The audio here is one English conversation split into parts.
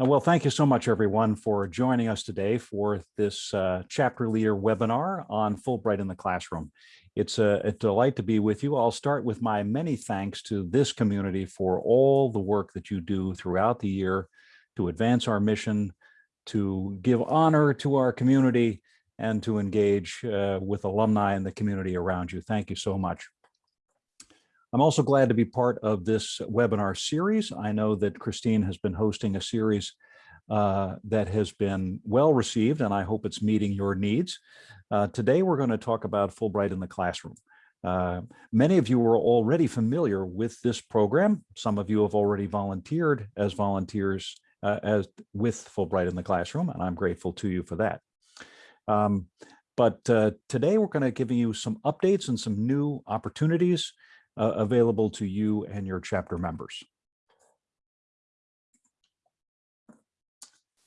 Uh, Well, thank you so much, everyone, for joining us today for this uh, chapter leader webinar on Fulbright in the classroom. It's a, a delight to be with you. I'll start with my many thanks to this community for all the work that you do throughout the year to advance our mission, to give honor to our community, and to engage uh, with alumni in the community around you. Thank you so much. I'm also glad to be part of this webinar series. I know that Christine has been hosting a series uh, that has been well received, and I hope it's meeting your needs. Uh, today, we're going to talk about Fulbright in the classroom. Uh, many of you are already familiar with this program. Some of you have already volunteered as volunteers uh, as with Fulbright in the classroom, and I'm grateful to you for that. Um, but uh, today, we're going to give you some updates and some new opportunities uh, available to you and your chapter members.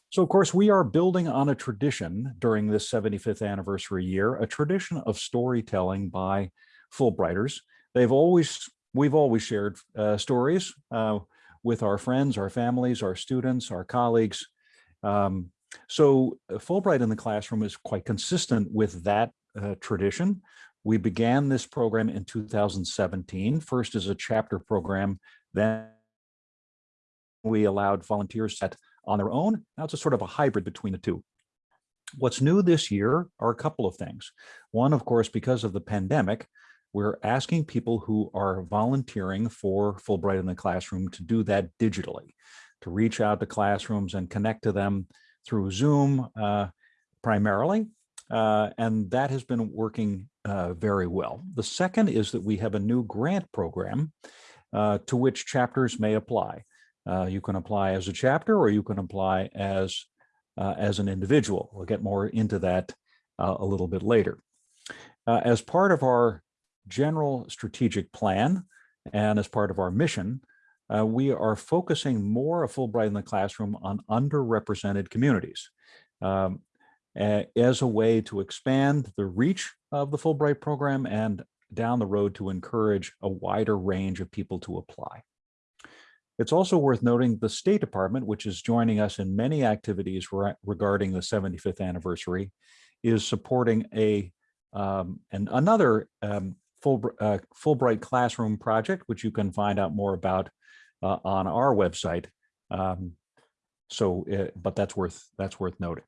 So of course, we are building on a tradition during this 75th anniversary year, a tradition of storytelling by Fulbrighters. They've always, we've always shared uh, stories uh, with our friends, our families, our students, our colleagues. Um, so Fulbright in the classroom is quite consistent with that uh, tradition. We began this program in 2017, first as a chapter program, then we allowed volunteers set on their own. Now it's a sort of a hybrid between the two. What's new this year are a couple of things. One, of course, because of the pandemic, we're asking people who are volunteering for Fulbright in the classroom to do that digitally, to reach out to classrooms and connect to them through Zoom uh, primarily. Uh, and that has been working uh, very well. The second is that we have a new grant program uh, to which chapters may apply. Uh, you can apply as a chapter or you can apply as, uh, as an individual. We'll get more into that uh, a little bit later. as part of our general strategic plan and as part of our mission, we are focusing more of Fulbright in the classroom on underrepresented communities. Um, as a way to expand the reach of the Fulbright program and down the road to encourage a wider range of people to apply. It's also worth noting the State Department, which is joining us in many activities re regarding the 75th anniversary, is supporting a um, and another um, full, uh, Fulbright Classroom project, which you can find out more about uh, on our website. Um, so, uh, but that's worth that's worth noting.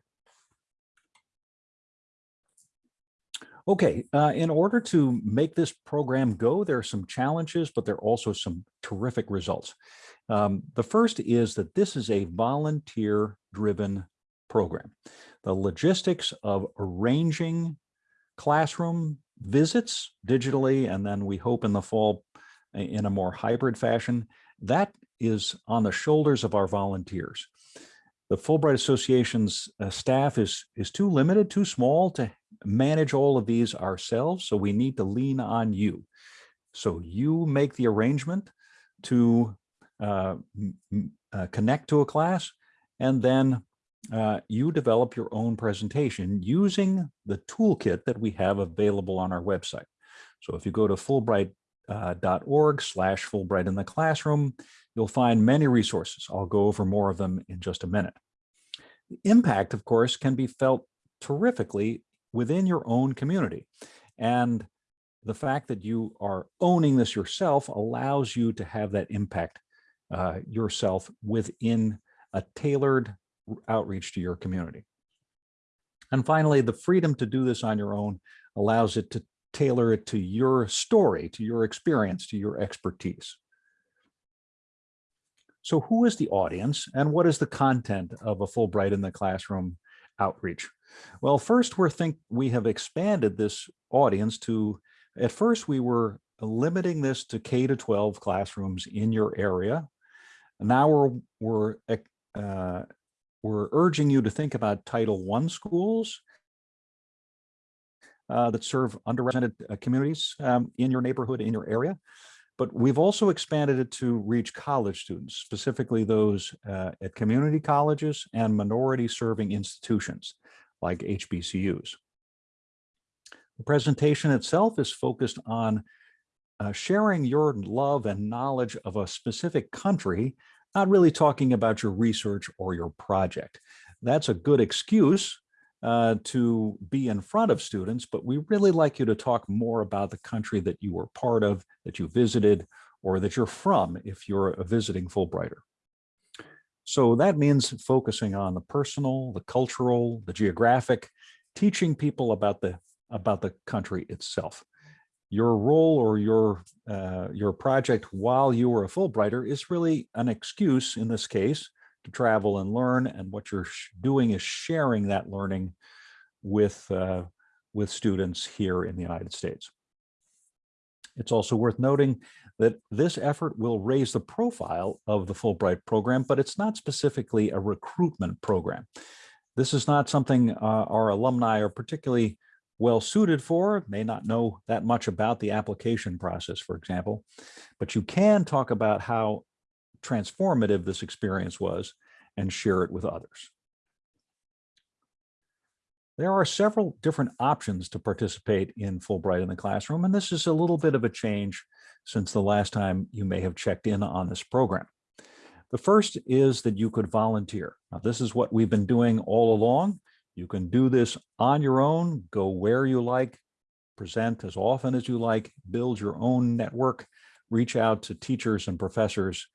Okay, uh, in order to make this program go, there are some challenges, but there are also some terrific results. Um, the first is that this is a volunteer-driven program. The logistics of arranging classroom visits digitally, and then we hope in the fall in a more hybrid fashion, that is on the shoulders of our volunteers. The Fulbright Association's uh, staff is, is too limited, too small to manage all of these ourselves, so we need to lean on you. So you make the arrangement to uh, uh, connect to a class, and then uh, you develop your own presentation using the toolkit that we have available on our website. So if you go to fulbright.org uh, slash Fulbright in the classroom, you'll find many resources. I'll go over more of them in just a minute. The impact, of course, can be felt terrifically within your own community. And the fact that you are owning this yourself allows you to have that impact uh, yourself within a tailored outreach to your community. And finally, the freedom to do this on your own allows it to tailor it to your story, to your experience, to your expertise. So who is the audience and what is the content of a Fulbright in the Classroom outreach? Well, first we're think we have expanded this audience to, at first we were limiting this to K to 12 classrooms in your area. Now we're, we're, uh, we're urging you to think about Title I schools uh, that serve underrepresented uh, communities um, in your neighborhood, in your area. But we've also expanded it to reach college students, specifically those uh, at community colleges and minority serving institutions like HBCUs. The presentation itself is focused on uh, sharing your love and knowledge of a specific country not really talking about your research or your project. That's a good excuse uh, to be in front of students, but we really like you to talk more about the country that you were part of, that you visited, or that you're from if you're a visiting Fulbrighter. So that means focusing on the personal, the cultural, the geographic, teaching people about the about the country itself. Your role or your uh, your project while you were a Fulbrighter is really an excuse in this case to travel and learn. And what you're doing is sharing that learning with, uh, with students here in the United States. It's also worth noting that this effort will raise the profile of the Fulbright program, but it's not specifically a recruitment program. This is not something uh, our alumni are particularly well suited for, may not know that much about the application process, for example, but you can talk about how transformative this experience was and share it with others. There are several different options to participate in Fulbright in the classroom, and this is a little bit of a change since the last time you may have checked in on this program. The first is that you could volunteer. Now, this is what we've been doing all along. You can do this on your own, go where you like, present as often as you like, build your own network, reach out to teachers and professors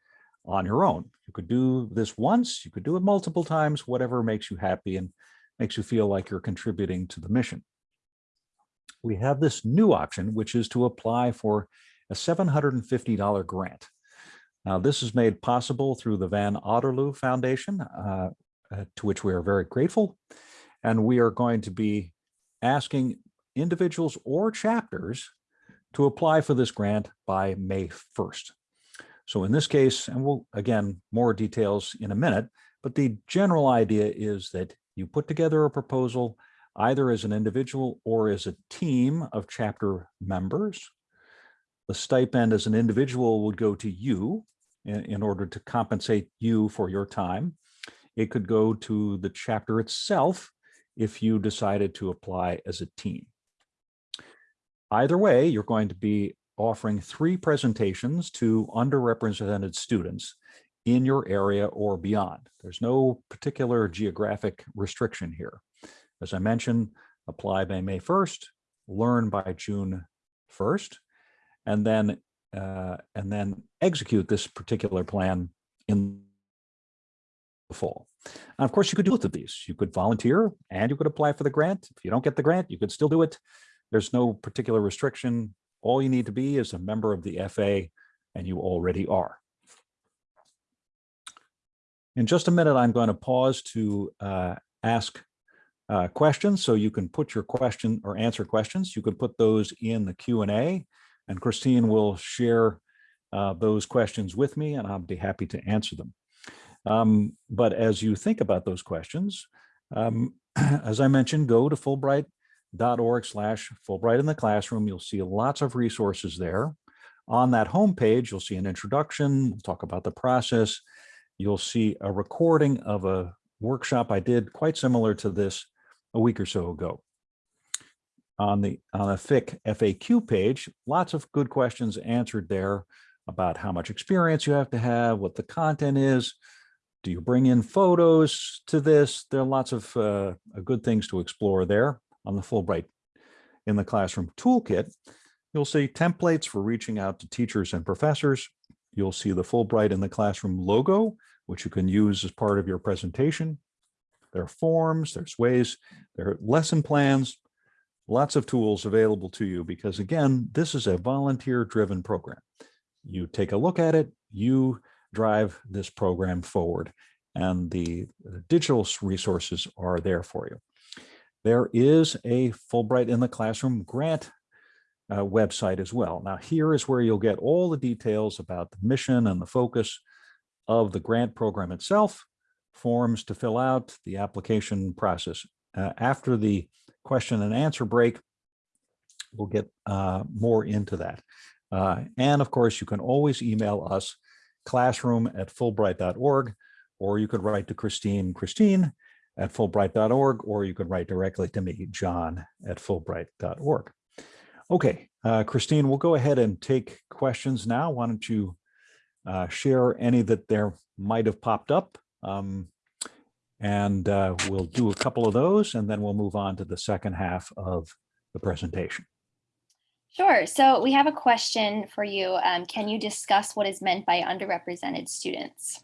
on your own. You could do this once, you could do it multiple times, whatever makes you happy and makes you feel like you're contributing to the mission. We have this new option, which is to apply for a $750 grant. Now, this is made possible through the Van Otterloo Foundation, uh, uh, to which we are very grateful. And we are going to be asking individuals or chapters to apply for this grant by May 1st. So in this case, and we'll, again, more details in a minute, but the general idea is that you put together a proposal either as an individual or as a team of chapter members. The stipend as an individual would go to you in, in order to compensate you for your time. It could go to the chapter itself if you decided to apply as a team. Either way, you're going to be offering three presentations to underrepresented students in your area or beyond. There's no particular geographic restriction here. As I mentioned, apply by May 1st, learn by June 1st, and then uh, and then execute this particular plan in the fall. And of course, you could do both of these. You could volunteer and you could apply for the grant. If you don't get the grant, you could still do it. There's no particular restriction. All you need to be is a member of the FA, and you already are. In just a minute, I'm going to pause to uh, ask uh, questions, so you can put your question or answer questions. You can put those in the Q&A, and Christine will share uh, those questions with me, and I'll be happy to answer them. Um, but as you think about those questions, um, as I mentioned, go to Fulbright org slash Fulbright in the classroom. You'll see lots of resources there. On that homepage, you'll see an introduction, we'll talk about the process. You'll see a recording of a workshop I did quite similar to this a week or so ago. On the on a FIC FAQ page, lots of good questions answered there about how much experience you have to have, what the content is, do you bring in photos to this? There are lots of uh, good things to explore there on the Fulbright in the Classroom Toolkit, you'll see templates for reaching out to teachers and professors. You'll see the Fulbright in the Classroom logo, which you can use as part of your presentation. There are forms, there's ways, there are lesson plans, lots of tools available to you because again, this is a volunteer driven program. You take a look at it, you drive this program forward and the digital resources are there for you. There is a Fulbright in the Classroom grant uh, website as well. Now here is where you'll get all the details about the mission and the focus of the grant program itself, forms to fill out, the application process. Uh, after the question and answer break, we'll get uh, more into that. Uh, and of course, you can always email us classroom at fulbright.org, or you could write to Christine, Christine at fulbright.org, or you can write directly to me, john at fulbright.org. Okay, uh, Christine, we'll go ahead and take questions now. Why don't you uh, share any that there might have popped up. Um, and uh, we'll do a couple of those and then we'll move on to the second half of the presentation. Sure. So we have a question for you. Um, can you discuss what is meant by underrepresented students?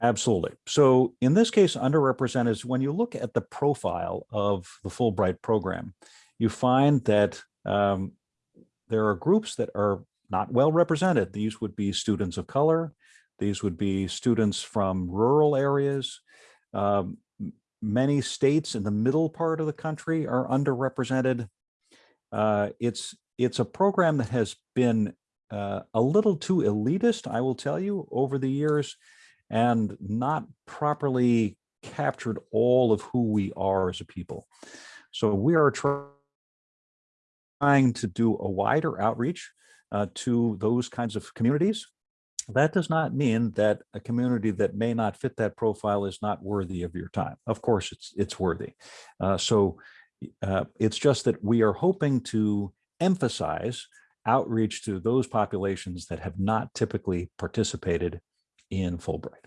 Absolutely. So in this case, underrepresented is when you look at the profile of the Fulbright program, you find that um, there are groups that are not well represented. These would be students of color. These would be students from rural areas. Um, many states in the middle part of the country are underrepresented. Uh, it's it's a program that has been uh, a little too elitist, I will tell you, over the years, and not properly captured all of who we are as a people. So we are trying to do a wider outreach uh, to those kinds of communities. That does not mean that a community that may not fit that profile is not worthy of your time. Of course, it's it's worthy. Uh, so uh, it's just that we are hoping to emphasize outreach to those populations that have not typically participated in Fulbright.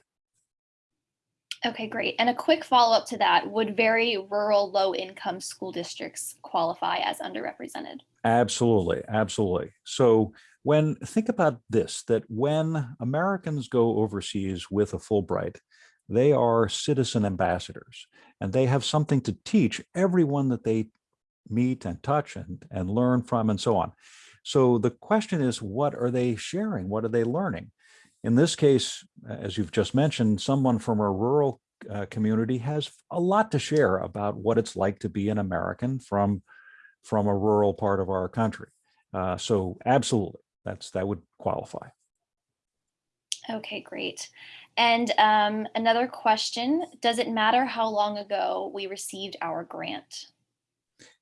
Okay, great. And a quick follow up to that, would very rural low income school districts qualify as underrepresented? Absolutely, absolutely. So when think about this, that when Americans go overseas with a Fulbright, they are citizen ambassadors and they have something to teach everyone that they meet and touch and, and learn from and so on. So the question is, what are they sharing? What are they learning? In this case, as you've just mentioned, someone from a rural uh, community has a lot to share about what it's like to be an American from, from a rural part of our country. Uh, so absolutely, that's that would qualify. Okay, great. And um, another question, does it matter how long ago we received our grant?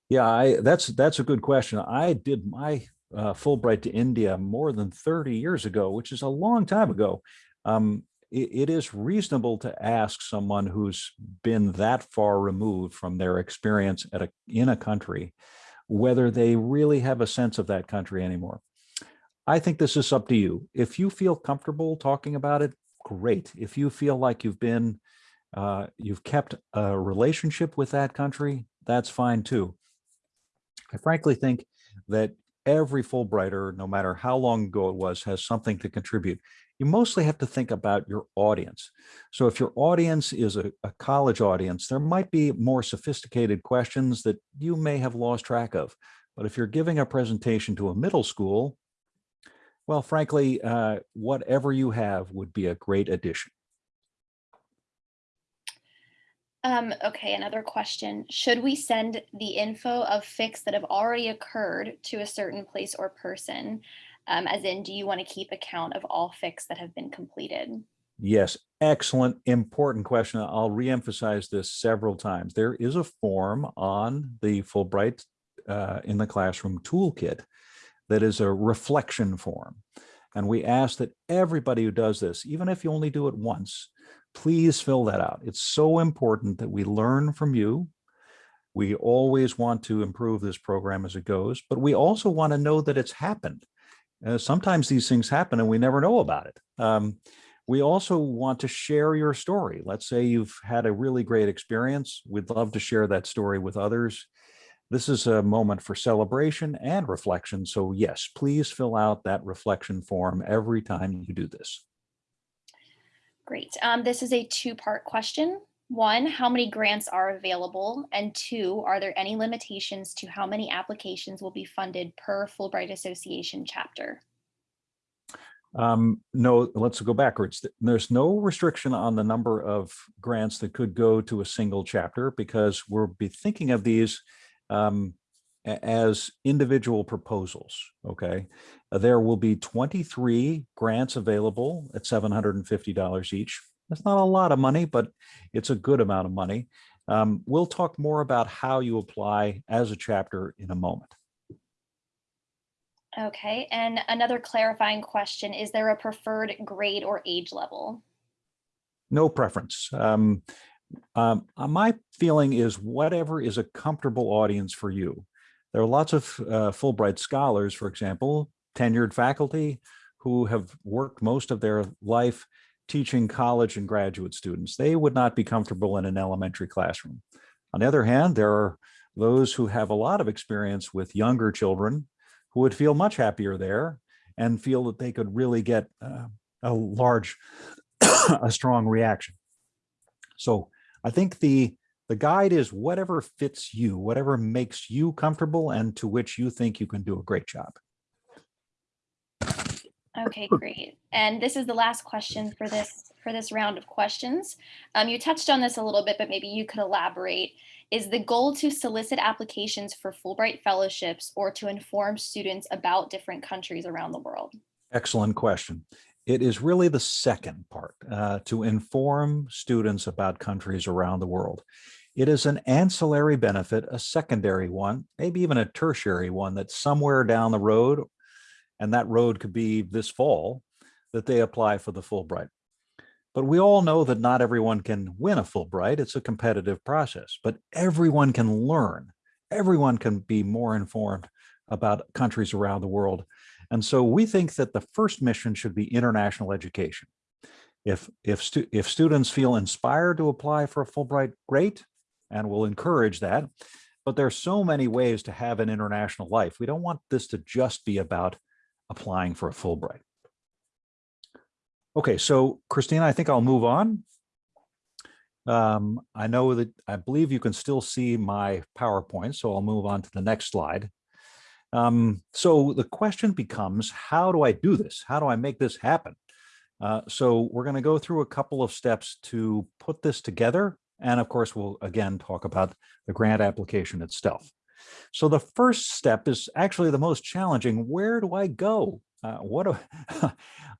Yeah, I, that's that's a good question. I did my uh, Fulbright to India more than 30 years ago, which is a long time ago. Um, it, it is reasonable to ask someone who's been that far removed from their experience at a, in a country whether they really have a sense of that country anymore. I think this is up to you. If you feel comfortable talking about it, great. If you feel like you've been, uh, you've kept a relationship with that country, that's fine too. I frankly think that every Fulbrighter, no matter how long ago it was, has something to contribute. You mostly have to think about your audience. So if your audience is a, a, college audience, there might be more sophisticated questions that you may have lost track of. But if you're giving a presentation to a middle school, well, frankly, uh, whatever you have would be a great addition. Um, okay, another question. Should we send the info of FICs that have already occurred to a certain place or person? Um, as in, do you want to keep account of all FICs that have been completed? Yes, excellent, important question. I'll reemphasize this several times. There is a form on the Fulbright uh, in the Classroom toolkit that is a reflection form. And we ask that everybody who does this, even if you only do it once, please fill that out. It's so important that we learn from you. We always want to improve this program as it goes, but we also want to know that it's happened. Uh, sometimes these things happen and we never know about it. Um, we also want to share your story. Let's say you've had a really great experience. We'd love to share that story with others. This is a moment for celebration and reflection. So yes, please fill out that reflection form every time you do this. Great. Um, this is a two-part question. One, how many grants are available? And two, are there any limitations to how many applications will be funded per Fulbright Association chapter? Um, no, let's go backwards. There's no restriction on the number of grants that could go to a single chapter because we'll be thinking of these um, as individual proposals, okay? Uh, there will be 23 grants available at $750 each. That's not a lot of money, but it's a good amount of money. Um, we'll talk more about how you apply as a chapter in a moment. Okay, and another clarifying question, is there a preferred grade or age level? No preference. Um, um, uh, my feeling is whatever is a comfortable audience for you. There are lots of uh, Fulbright scholars, for example, tenured faculty who have worked most of their life teaching college and graduate students. They would not be comfortable in an elementary classroom. On the other hand, there are those who have a lot of experience with younger children who would feel much happier there and feel that they could really get uh, a large, a strong reaction. So I think the the guide is whatever fits you, whatever makes you comfortable and to which you think you can do a great job. Okay, great. And this is the last question for this for this round of questions. Um, you touched on this a little bit, but maybe you could elaborate. Is the goal to solicit applications for Fulbright fellowships or to inform students about different countries around the world? Excellent question. It is really the second part, uh, to inform students about countries around the world. It is an ancillary benefit, a secondary one, maybe even a tertiary one that somewhere down the road, and that road could be this fall, that they apply for the Fulbright. But we all know that not everyone can win a Fulbright. It's a competitive process, but everyone can learn. Everyone can be more informed about countries around the world. And so we think that the first mission should be international education. If, if, stu if students feel inspired to apply for a Fulbright, great, and we'll encourage that. But there's so many ways to have an international life. We don't want this to just be about applying for a Fulbright. Okay, so Christina, I think I'll move on. Um, I know that I believe you can still see my PowerPoint, so I'll move on to the next slide. Um, so the question becomes, how do I do this? How do I make this happen? Uh, so we're going to go through a couple of steps to put this together. And of course, we'll again talk about the grant application itself. So the first step is actually the most challenging. Where do I go? Uh, what do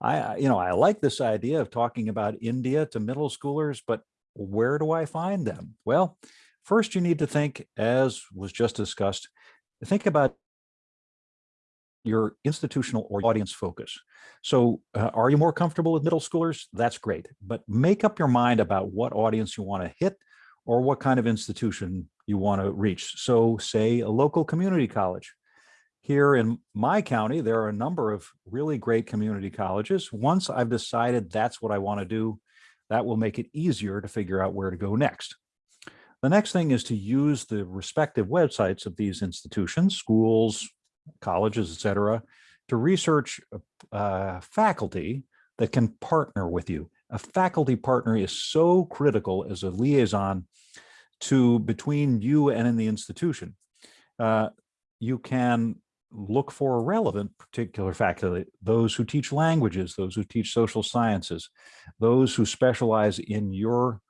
I, you know, I like this idea of talking about India to middle schoolers, but where do I find them? Well, first you need to think, as was just discussed, think about your institutional or audience focus. So uh, are you more comfortable with middle schoolers? That's great, but make up your mind about what audience you want to hit or what kind of institution you want to reach. So say a local community college. Here in my county, there are a number of really great community colleges. Once I've decided that's what I want to do, that will make it easier to figure out where to go next. The next thing is to use the respective websites of these institutions, schools, colleges, et cetera, to research uh, faculty that can partner with you. A faculty partner is so critical as a liaison to between you and in the institution. Uh, you can look for relevant particular faculty, those who teach languages, those who teach social sciences, those who specialize in your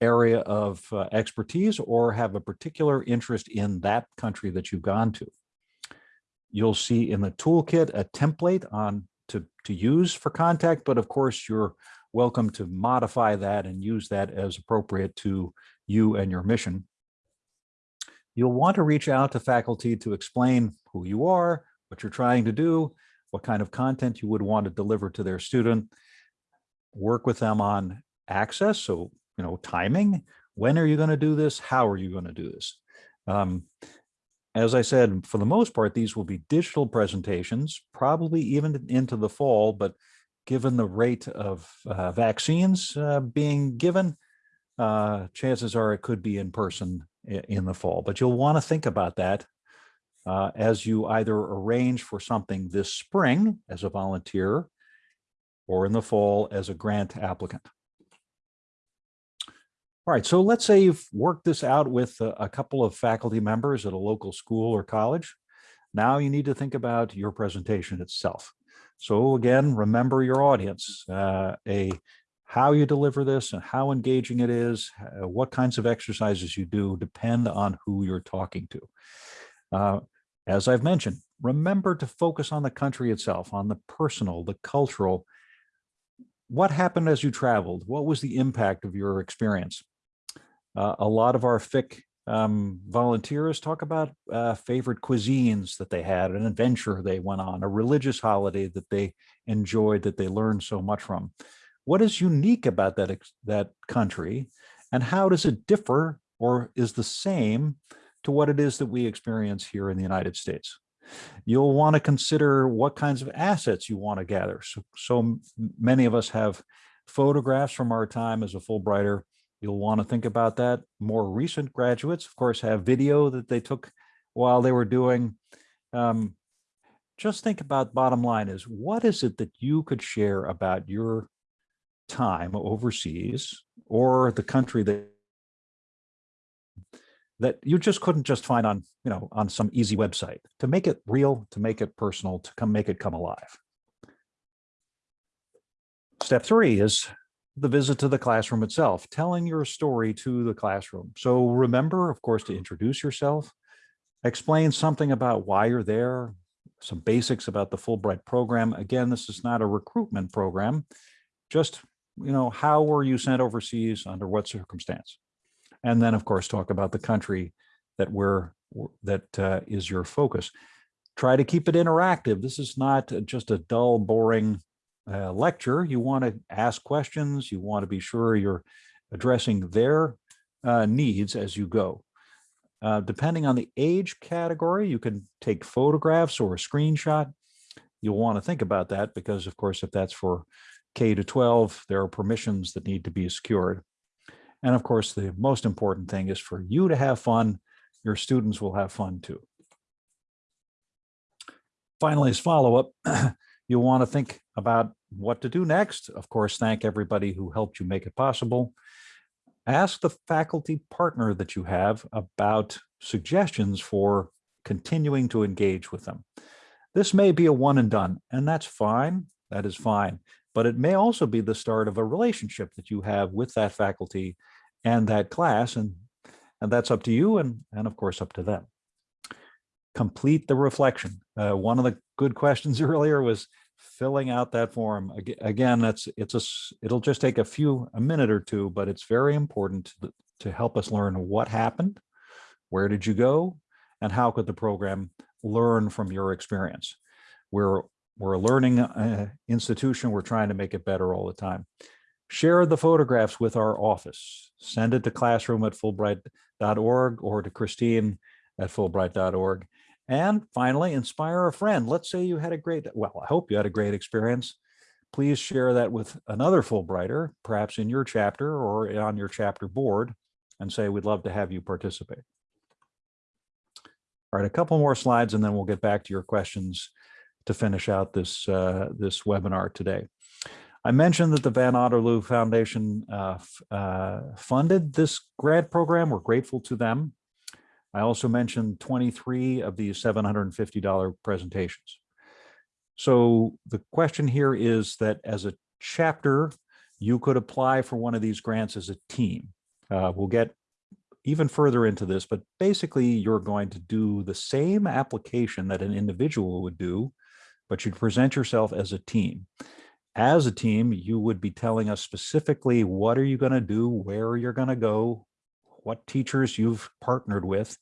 area of uh, expertise or have a particular interest in that country that you've gone to. You'll see in the toolkit a template on to, to use for contact, but of course you're welcome to modify that and use that as appropriate to you and your mission. You'll want to reach out to faculty to explain who you are, what you're trying to do, what kind of content you would want to deliver to their student, work with them on access, so, you know, timing, when are you going to do this, how are you going to do this? Um, as I said, for the most part, these will be digital presentations, probably even into the fall, but given the rate of uh, vaccines uh, being given, uh, chances are it could be in person in the fall. But you'll want to think about that uh, as you either arrange for something this spring as a volunteer or in the fall as a grant applicant. All right, so let's say you've worked this out with a, a, couple of faculty members at a local school or college. Now you need to think about your presentation itself. So again, remember your audience, uh, a how you deliver this and how engaging it is, uh, what kinds of exercises you do depend on who you're talking to. Uh, as I've mentioned, remember to focus on the country itself, on the personal, the cultural. What happened as you traveled? What was the impact of your experience? Uh, a lot of our FIC um, volunteers talk about uh, favorite cuisines that they had, an adventure they went on, a religious holiday that they enjoyed, that they learned so much from. What is unique about that, that country and how does it differ or is the same to what it is that we experience here in the United States? You'll want to consider what kinds of assets you want to gather. So, so many of us have photographs from our time as a Fulbrighter. You'll want to think about that. More recent graduates, of course, have video that they took while they were doing. Um, just think about bottom line is what is it that you could share about your time overseas or the country that that you just couldn't just find on you know on some easy website to make it real to make it personal to come make it come alive step three is the visit to the classroom itself telling your story to the classroom so remember of course to introduce yourself explain something about why you're there some basics about the fulbright program again this is not a recruitment program just you know how were you sent overseas under what circumstance and then, of course, talk about the country that we're that uh, is your focus. Try to keep it interactive. This is not just a dull, boring uh, lecture. You want to ask questions. You want to be sure you're addressing their uh, needs as you go. Uh, depending on the age category, you can take photographs or a screenshot. You'll want to think about that because, of course, if that's for K to 12, there are permissions that need to be secured. And of course, the most important thing is for you to have fun. Your students will have fun too. Finally, as follow-up, you'll want to think about what to do next. Of course, thank everybody who helped you make it possible. Ask the faculty partner that you have about suggestions for continuing to engage with them. This may be a one and done, and that's fine. That is fine but it may also be the start of a relationship that you have with that faculty and that class. And, and that's up to you and, and of course up to them. Complete the reflection. Uh, one of the good questions earlier was filling out that form. Again, that's it's a it'll just take a few a minute or two, but it's very important to, to help us learn what happened, where did you go, and how could the program learn from your experience. We're we're a learning uh, institution. We're trying to make it better all the time. Share the photographs with our office. Send it to classroom at fulbright.org or to Christine at fulbright.org. And finally, inspire a friend. Let's say you had a great, well, I hope you had a great experience. Please share that with another Fulbrighter, perhaps in your chapter or on your chapter board, and say, we'd love to have you participate. All right, a couple more slides, and then we'll get back to your questions to finish out this, uh, this webinar today. I mentioned that the Van Otterloo Foundation uh, uh, funded this grant program. We're grateful to them. I also mentioned 23 of these $750 presentations. So the question here is that as a chapter, you could apply for one of these grants as a team. Uh, we'll get even further into this, but basically you're going to do the same application that an individual would do but you'd present yourself as a team. As a team, you would be telling us specifically what are you going to do, where you're going to go, what teachers you've partnered with.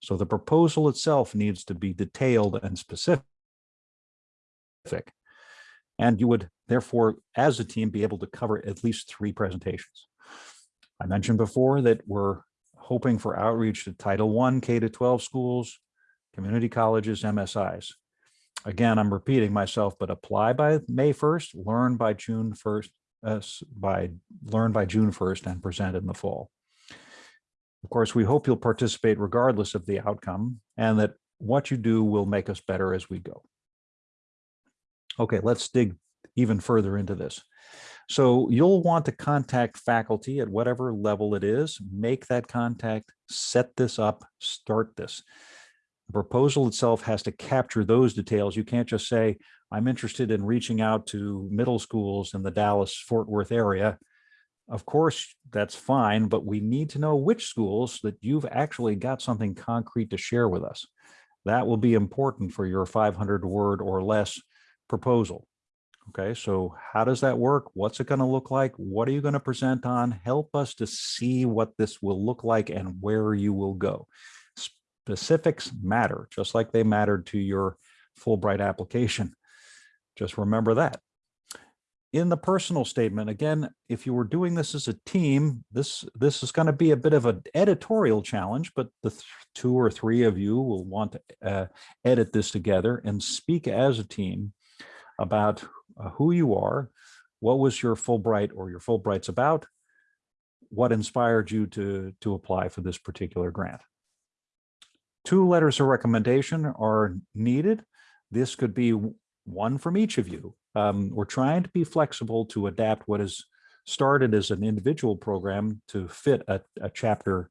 So the proposal itself needs to be detailed and specific. And you would therefore, as a team, be able to cover at least three presentations. I mentioned before that we're hoping for outreach to Title I, K to 12 schools, community colleges, MSIs again, I'm repeating myself, but apply by May 1st, learn by June 1st, uh, by learn by June 1st and present in the fall. Of course, we hope you'll participate regardless of the outcome and that what you do will make us better as we go. Okay, let's dig even further into this. So you'll want to contact faculty at whatever level it is, make that contact, set this up, start this. The proposal itself has to capture those details. You can't just say, I'm interested in reaching out to middle schools in the Dallas Fort Worth area. Of course, that's fine, but we need to know which schools that you've actually got something concrete to share with us. That will be important for your 500 word or less proposal. Okay, so how does that work? What's it going to look like? What are you going to present on? Help us to see what this will look like and where you will go specifics matter, just like they mattered to your Fulbright application. Just remember that. In the personal statement, again, if you were doing this as a team, this, this is going to be a bit of an editorial challenge, but the th two or three of you will want to uh, edit this together and speak as a team about uh, who you are, What was your Fulbright or your Fulbrights about? What inspired you to, to apply for this particular grant? Two letters of recommendation are needed. This could be one from each of you. Um, we're trying to be flexible to adapt what is started as an individual program to fit a, a chapter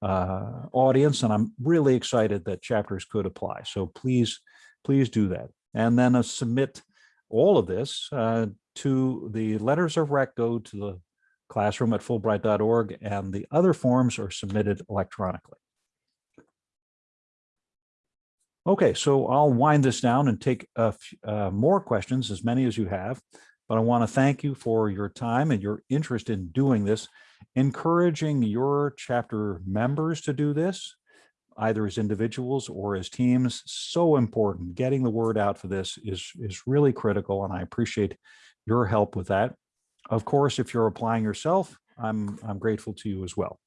uh, audience. And I'm really excited that chapters could apply. So please, please do that. And then uh, submit all of this uh, to the letters of rec go to the classroom at fulbright.org and the other forms are submitted electronically. Okay, so I'll wind this down and take a few, uh, more questions, as many as you have, but I want to thank you for your time and your interest in doing this, encouraging your chapter members to do this, either as individuals or as teams, so important. Getting the word out for this is, is really critical, and I appreciate your help with that. Of course, if you're applying yourself, I'm, I'm grateful to you as well.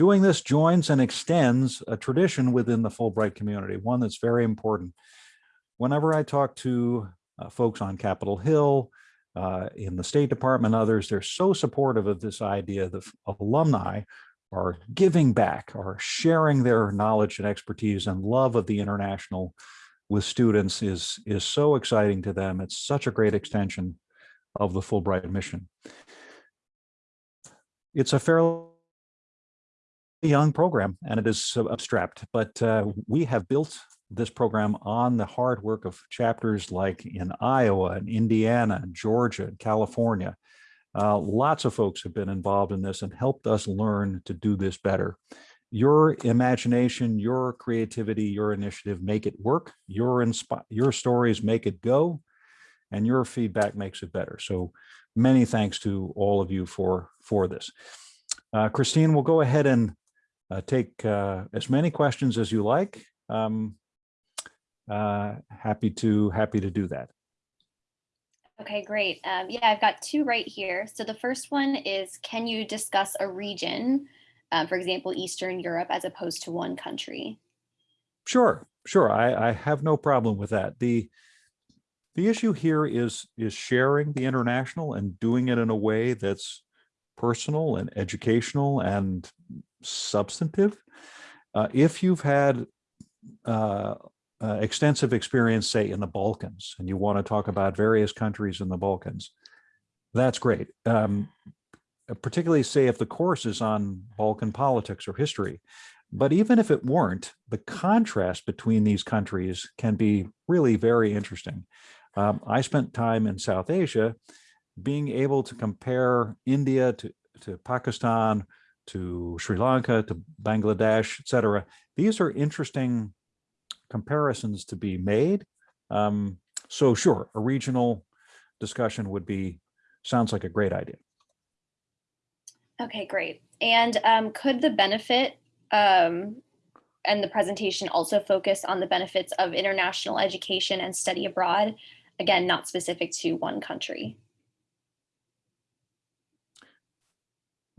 Doing this joins and extends a tradition within the Fulbright community, one that's very important. Whenever I talk to uh, folks on Capitol Hill, uh, in the State Department, others, they're so supportive of this idea that alumni are giving back, are sharing their knowledge and expertise and love of the international with students is, is so exciting to them. It's such a great extension of the Fulbright mission. It's a fairly young program and it is abstract, but uh, we have built this program on the hard work of chapters like in Iowa and Indiana, Georgia, and California. Uh, lots of folks have been involved in this and helped us learn to do this better. Your imagination, your creativity, your initiative make it work. Your, your stories make it go and your feedback makes it better. So many thanks to all of you for, for this. Uh, Christine, we'll go ahead and uh, take uh, as many questions as you like. Um, uh, happy to happy to do that. Okay, great. Um, yeah, I've got two right here. So the first one is, can you discuss a region, um, for example, Eastern Europe, as opposed to one country? Sure, sure. I, I have no problem with that. The the issue here is is sharing the international and doing it in a way that's personal and educational and substantive. Uh, if you've had uh, uh, extensive experience, say in the Balkans, and you want to talk about various countries in the Balkans, that's great. Um, particularly say if the course is on Balkan politics or history. But even if it weren't, the contrast between these countries can be really very interesting. Um, I spent time in South Asia being able to compare India to, to Pakistan, to Sri Lanka, to Bangladesh, etc. These are interesting comparisons to be made. Um, so sure, a regional discussion would be, sounds like a great idea. Okay, great. And um, could the benefit um, and the presentation also focus on the benefits of international education and study abroad? Again, not specific to one country.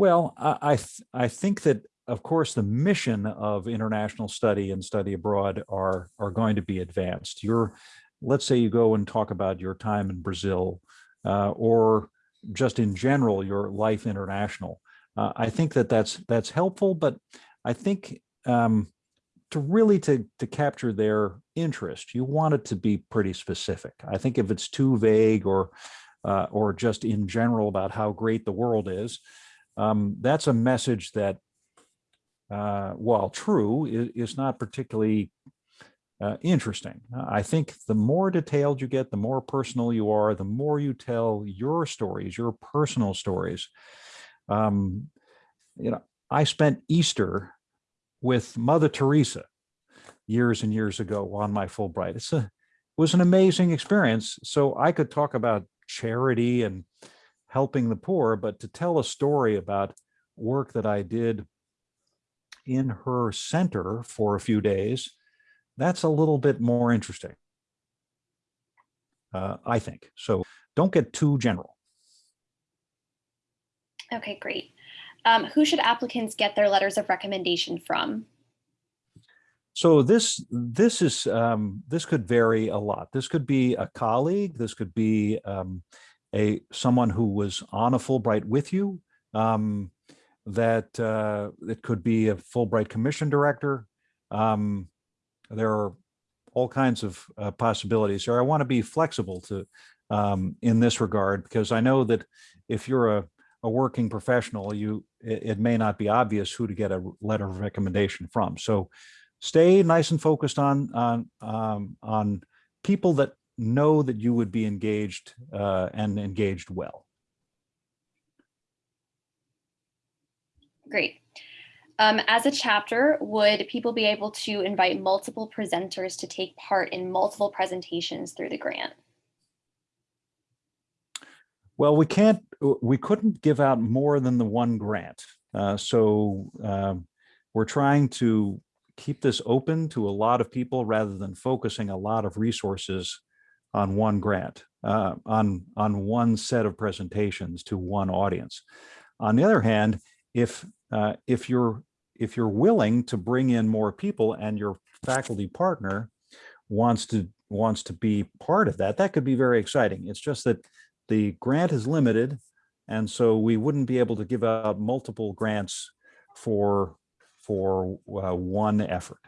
Well, I, I, th I think that of course, the mission of international study and study abroad are, are going to be advanced. Your, let's say you go and talk about your time in Brazil uh, or just in general, your life international. Uh, I think that that's, that's helpful, but I think um, to really to, to capture their interest, you want it to be pretty specific. I think if it's too vague or, uh, or just in general about how great the world is, um, that's a message that uh, while true, is, is not particularly uh, interesting. I think the more detailed you get, the more personal you are, the more you tell your stories, your personal stories. Um, you know, I spent Easter with Mother Teresa years and years ago on my Fulbright. It's a, it was an amazing experience. So I could talk about charity and helping the poor, but to tell a story about work that I did in her center for a few days, that's a little bit more interesting, uh, I think. So don't get too general. Okay, great. Um, who should applicants get their letters of recommendation from? So this this is um, this could vary a lot. This could be a colleague. This could be um, a someone who was on a Fulbright with you. Um, that uh, it could be a Fulbright Commission director. Um, there are all kinds of uh, possibilities. here. I want to be flexible to um, in this regard because I know that if you're a, a working professional, you it, it may not be obvious who to get a letter of recommendation from. So stay nice and focused on on um, on people that know that you would be engaged uh, and engaged well. Great. Um, as a chapter, would people be able to invite multiple presenters to take part in multiple presentations through the grant? Well, we can't, we couldn't give out more than the one grant. Uh, so um, we're trying to keep this open to a lot of people rather than focusing a lot of resources on one grant, uh, on, on one set of presentations to one audience. On the other hand, if uh, if you're if you're willing to bring in more people and your faculty partner wants to wants to be part of that, that could be very exciting. It's just that the grant is limited, and so we wouldn't be able to give out multiple grants for for uh, one effort.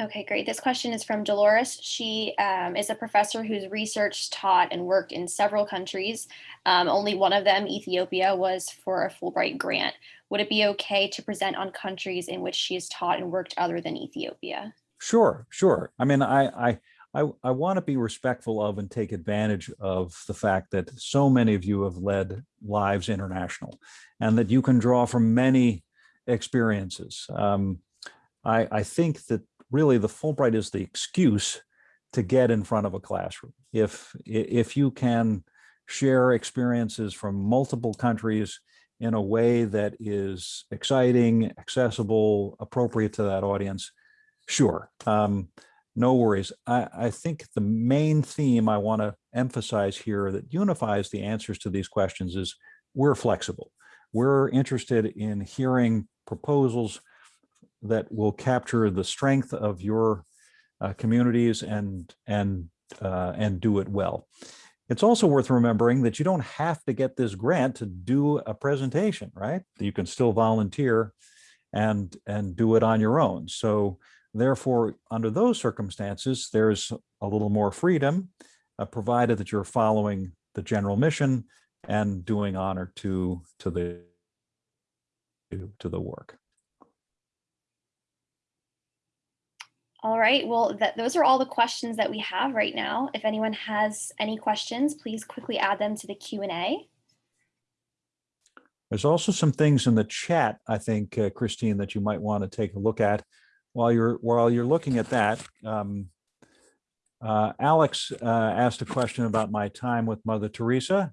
Okay, great. This question is from Dolores. She um, is a professor who's researched, taught, and worked in several countries. Um, only one of them, Ethiopia, was for a Fulbright grant. Would it be okay to present on countries in which she has taught and worked other than Ethiopia? Sure, sure. I mean, I, I, I, I want to be respectful of and take advantage of the fact that so many of you have led lives international and that you can draw from many experiences. Um, I, I think that really the Fulbright is the excuse to get in front of a classroom. If, if you can share experiences from multiple countries in a way that is exciting, accessible, appropriate to that audience, sure, um, no worries. I, I think the main theme I want to emphasize here that unifies the answers to these questions is we're flexible. We're interested in hearing proposals that will capture the strength of your uh, communities and and uh, and do it well. It's also worth remembering that you don't have to get this grant to do a presentation, right? You can still volunteer and and do it on your own. So therefore, under those circumstances, there's a little more freedom, uh, provided that you're following the general mission and doing honor to to the to the work. All right, well, those are all the questions that we have right now. If anyone has any questions, please quickly add them to the Q&A. There's also some things in the chat, I think, uh, Christine, that you might want to take a look at while you're while you're looking at that. Um, uh, Alex uh, asked a question about my time with Mother Teresa.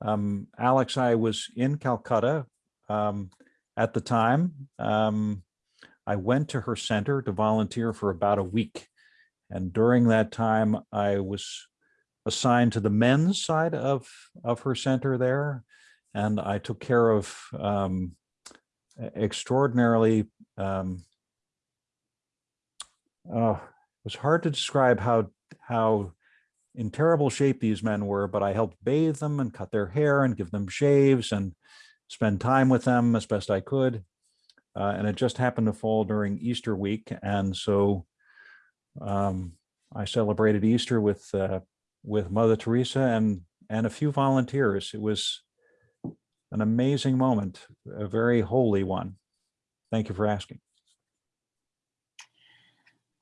Um, Alex, I was in Calcutta um, at the time. Um, I went to her center to volunteer for about a week. And during that time, I was assigned to the men's side of, of her center there. And I took care of um, extraordinarily, um, oh, it was hard to describe how, how in terrible shape these men were, but I helped bathe them and cut their hair and give them shaves and spend time with them as best I could. Uh, and it just happened to fall during Easter week. And so um, I celebrated Easter with uh, with Mother Teresa and and a few volunteers. It was an amazing moment, a very holy one. Thank you for asking.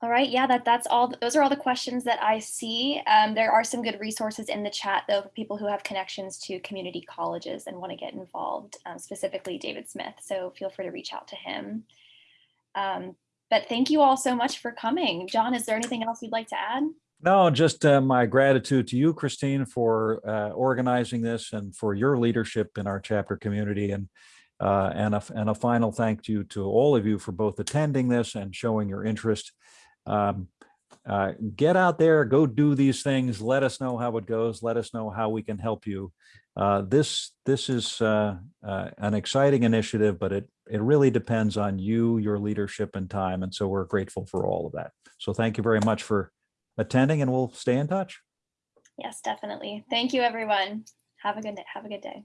All right, yeah, that that's all. Those are all the questions that I see. Um, there are some good resources in the chat though for people who have connections to community colleges and want to get involved, um, specifically David Smith. So feel free to reach out to him. Um, but thank you all so much for coming. John, is there anything else you'd like to add? No, just uh, my gratitude to you, Christine, for uh, organizing this and for your leadership in our chapter community. And uh, and, a, and a final thank you to all of you for both attending this and showing your interest um, uh, get out there, go do these things. Let us know how it goes. Let us know how we can help you. Uh, this this is uh, uh, an exciting initiative, but it it really depends on you, your leadership and time. And so we're grateful for all of that. So thank you very much for attending and we'll stay in touch. Yes, definitely. Thank you, everyone. Have a good, have a good day.